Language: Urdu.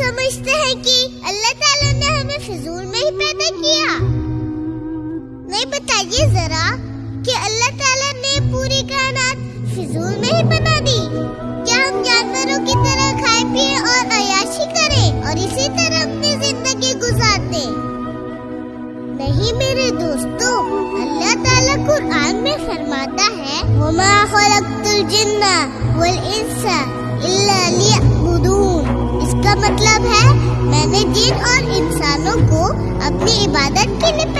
سمجھتے ہیں کہ اللہ تعالیٰ نے ہمیں فضول میں ہی پیدا کیا۔ نہیں بتائیے ذرا کہ اللہ تعالیٰ نے پوری کائنات فضول میں ہی بنا دی۔ کیا ہم جانوروں کی طرح کھائے پیے اور عیاشی کریں اور اسی طرح اپنی زندگی گزار دیں نہیں میرے دوستو، اللہ تعالیٰ قرآن میں فرماتا ہے، وَمَا خَلَقْتُ الْجِنَّ وَالْإِنسَ إِلَّا لِيَعْبُدُونَ اس کا مطلب ہے میں نے جن اور انسانوں کو اپنی عبادت کے لیے